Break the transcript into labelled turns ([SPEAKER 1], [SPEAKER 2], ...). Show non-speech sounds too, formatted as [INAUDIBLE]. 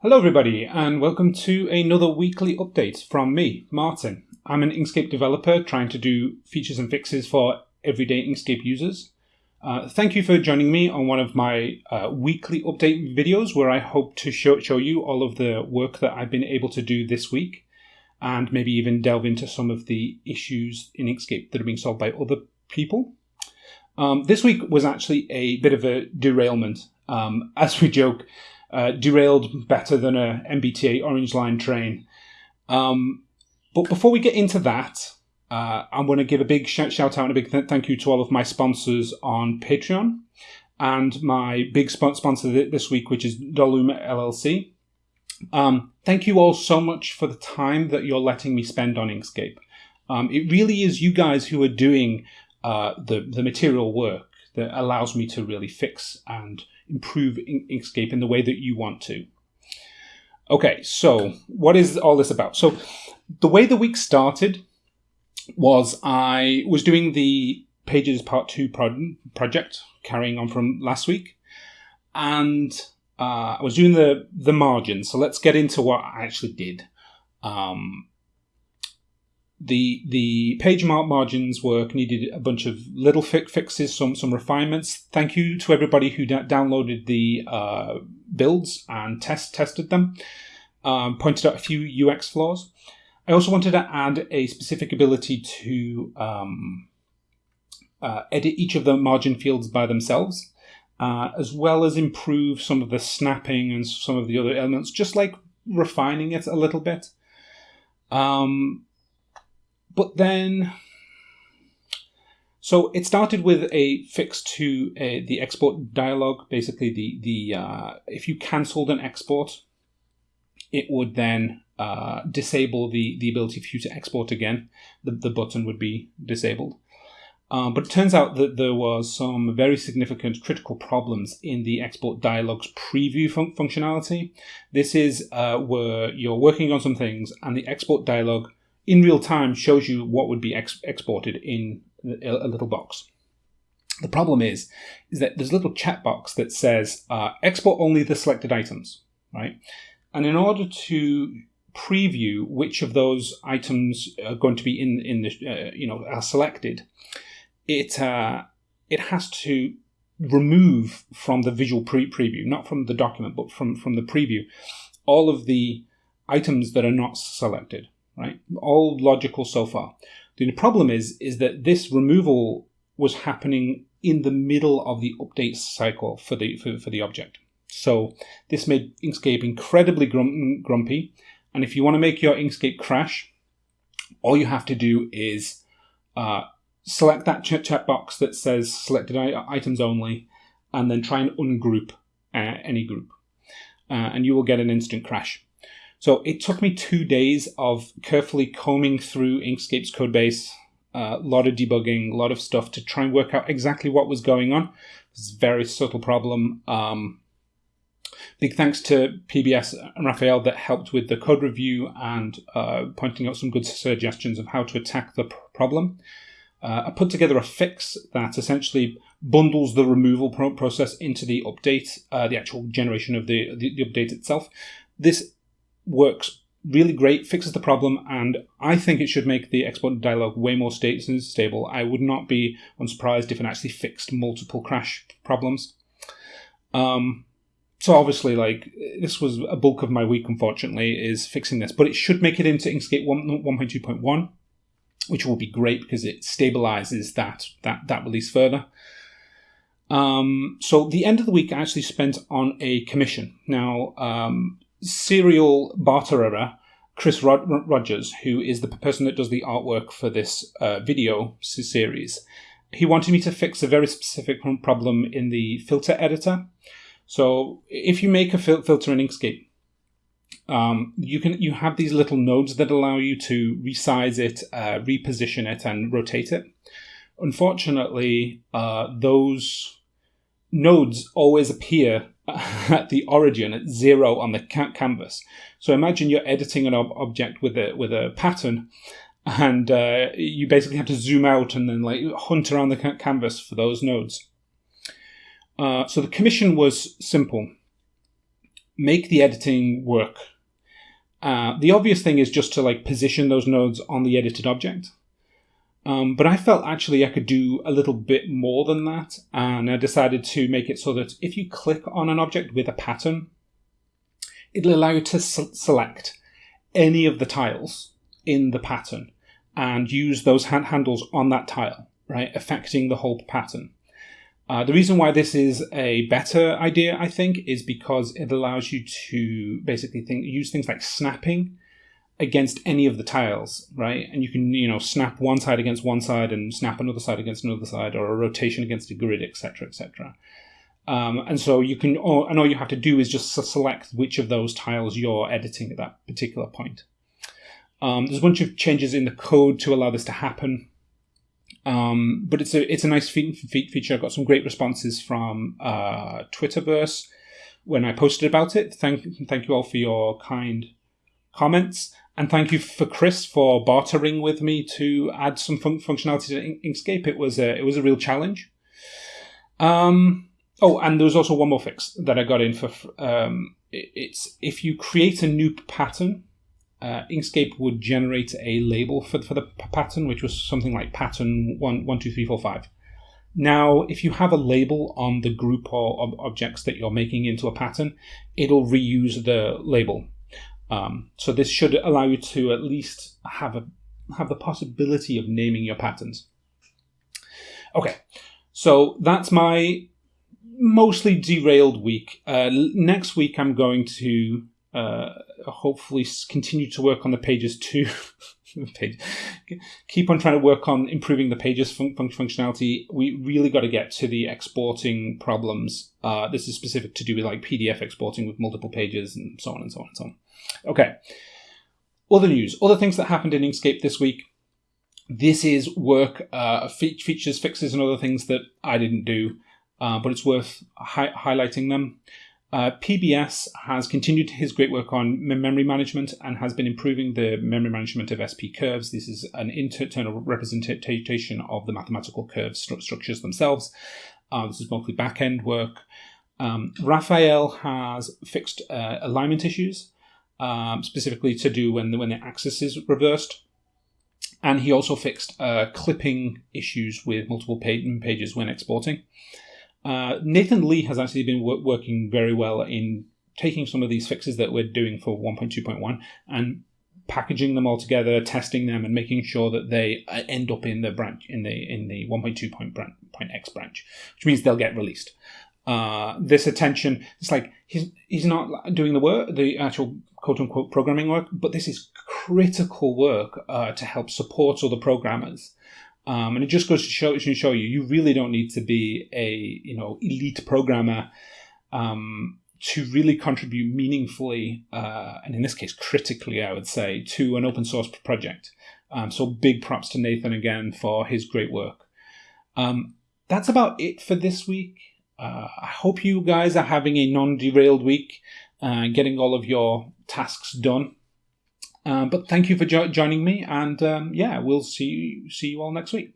[SPEAKER 1] Hello, everybody, and welcome to another weekly update from me, Martin. I'm an Inkscape developer trying to do features and fixes for everyday Inkscape users. Uh, thank you for joining me on one of my uh, weekly update videos where I hope to show, show you all of the work that I've been able to do this week and maybe even delve into some of the issues in Inkscape that are being solved by other people. Um, this week was actually a bit of a derailment. Um, as we joke, uh, derailed better than a MBTA Orange Line train. Um, but before we get into that, uh, I'm going to give a big shout, shout out and a big th- thank you to all of my sponsors on Patreon and my big sponsor this week, which is Doluma LLC. Um, thank you all so much for the time that you're letting me spend on Inkscape. Um, it really is you guys who are doing uh, the, the material work that allows me to really fix and improve Inkscape in the way that you want to. Okay, so what is all this about? So, the way the week started was I was doing the Pages Part 2 pro- project, carrying on from last week, and uh, I was doing the, the margins. So, let's get into what I actually did. Um, the the page mark margins work needed a bunch of little fixes, some some refinements. Thank you to everybody who downloaded the uh, builds and test tested them. Um, pointed out a few UX flaws. I also wanted to add a specific ability to um, uh, edit each of the margin fields by themselves, uh, as well as improve some of the snapping and some of the other elements, just like refining it a little bit. Um, but then, so it started with a fix to uh, the export dialog. Basically, the the uh, if you cancelled an export, it would then uh, disable the the ability for you to export again. The the button would be disabled. Um, but it turns out that there was some very significant critical problems in the export dialog's preview fun- functionality. This is uh, where you're working on some things and the export dialog in real time shows you what would be ex- exported in a, little box. The problem is, is that there's a little checkbox that says uh, export only the selected items, right? And in order to preview which of those items are going to be in in the uh, you know are selected, it uh, it has to remove from the visual pre- preview, not from the document, but from from the preview, all of the items that are not selected right? All logical so far. The problem is, is that this removal was happening in the middle of the update cycle for the for, for the object. So this made Inkscape incredibly grum- grumpy. And if you want to make your Inkscape crash, all you have to do is uh, select that ch- checkbox that says selected items only, and then try and ungroup uh, any group, uh, and you will get an instant crash. So it took me two days of carefully combing through Inkscape's codebase, a uh, lot of debugging, a lot of stuff to try and work out exactly what was going on. It's a very subtle problem. Um, big thanks to PBS and Rafael that helped with the code review and uh, pointing out some good suggestions of how to attack the problem. Uh, I put together a fix that essentially bundles the removal pro- process into the update, uh, the actual generation of the, the, the update itself. This works really great, fixes the problem, and I think it should make the export dialog way more stable. I would not be unsurprised if it actually fixed multiple crash problems. Um, so obviously, like this was a bulk of my week. Unfortunately, is fixing this, but it should make it into Inkscape 1.2.1, which will be great because it stabilizes that that that release further. Um, so the end of the week I actually spent on a commission. Now, um, serial barterer Chris Rod- Rogers, who is the person that does the artwork for this uh, video series, he wanted me to fix a very specific problem in the filter editor. So if you make a fil- filter in Inkscape, um, you can you have these little nodes that allow you to resize it, uh, reposition it, and rotate it. Unfortunately, uh, those nodes always appear at [LAUGHS] the origin at zero on the ca- canvas. So imagine you're editing an ob- object with a with a pattern, and uh, you basically have to zoom out and then like hunt around the ca- canvas for those nodes. Uh, so the commission was simple. make the editing work. Uh, the obvious thing is just to like position those nodes on the edited object. Um, but I felt actually I could do a little bit more than that, and I decided to make it so that if you click on an object with a pattern, it'll allow you to select any of the tiles in the pattern and use those hand handles on that tile, right, affecting the whole pattern. Uh, the reason why this is a better idea, I think, is because it allows you to basically think, use things like snapping against any of the tiles, right? And you can, you know, snap one side against one side and snap another side against another side, or a rotation against a grid, etc., etc. Um, and so you can, all, and all you have to do is just select which of those tiles you're editing at that particular point. Um, there's a bunch of changes in the code to allow this to happen. Um, but it's a it's a nice fe- fe- feature. I got some great responses from uh, Twitterverse when I posted about it. Thank thank you all for your kind comments. And thank you for Chris for bartering with me to add some fun- functionality to Inkscape. It was a it was a real challenge. Um, oh, and there was also one more fix that I got in for. Um, it's if you create a new pattern, uh, Inkscape would generate a label for for the pattern, which was something like pattern one one two three four five. Now, if you have a label on the group or ob- objects that you're making into a pattern, it'll reuse the label um, so this should allow you to at least have a have the possibility of naming your patterns. Okay, so that's my mostly derailed week. Uh, next week, I'm going to uh, hopefully continue to work on the pages too. [LAUGHS] [LAUGHS] page. Keep on trying to work on improving the pages fun- functionality. We really got to get to the exporting problems. Uh, this is specific to do with like PDF exporting with multiple pages and so on and so on and so on. Okay. Other news, other things that happened in Inkscape this week. This is work, uh, features, fixes, and other things that I didn't do, uh, but it's worth hi- highlighting them. Uh, PBS has continued his great work on memory management and has been improving the memory management of SP curves. This is an internal representation of the mathematical curve st- structures themselves. Uh, this is mostly back end work. Um, Rafael has fixed uh, alignment issues um, specifically to do when the, when the axis is reversed. And he also fixed uh, clipping issues with multiple pages when exporting. Uh, Nathan Lee has actually been wor- working very well in taking some of these fixes that we're doing for 1.2.1 and packaging them all together, testing them, and making sure that they uh, end up in the branch in the in the 1.2.x branch, .x branch which means they'll get released. Uh, this attention, it's like he's he's not doing the work, the actual quote unquote programming work, but this is critical work uh, to help support other programmers. Um, and it just goes to show, to show you, you really don't need to be a you know elite programmer um, to really contribute meaningfully, uh, and in this case, critically, I would say, to an open source project. Um, so big props to Nathan again for his great work. Um, that's about it for this week. Uh, I hope you guys are having a non derailed week, uh, getting all of your tasks done. Uh, but thank you for jo- joining me, and um, yeah, we'll see you, see you all next week.